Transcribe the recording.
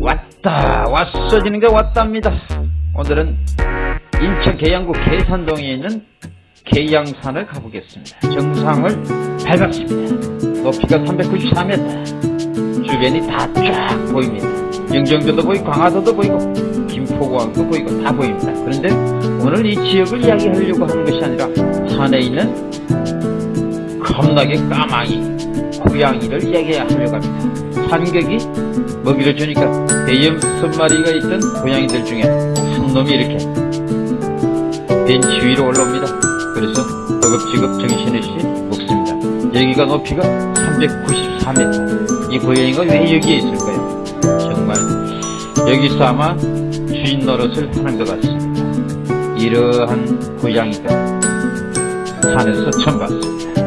왔다 왔어지는 게 왔답니다. 오늘은 인천 계양구 계산동에 있는 계양산을 가보겠습니다. 정상을 밟았습니다. 높이가 394m 주변이 다 쫙 보입니다. 영종도도 보이고 강화도도 보이고 김포공항도 보이고 다 보입니다. 그런데 오늘 이 지역을 이야기하려고 하는 것이 아니라 산에 있는 겁나게 까마귀 고양이를 이야기하려고 합니다 산객이 먹이를 주니까 대형 선마리가 있던 고양이들 중에 한 놈이 이렇게 벤치 위로 올라옵니다. 그래서 허겁지겁 정신없이 먹습니다. 여기가 높이가 394m. 이 고양이가 왜 여기에 있을까요? 정말 여기서 아마 주인 노릇을 하는 것 같습니다. 이러한 고양이가 산에서 처음 봤습니다.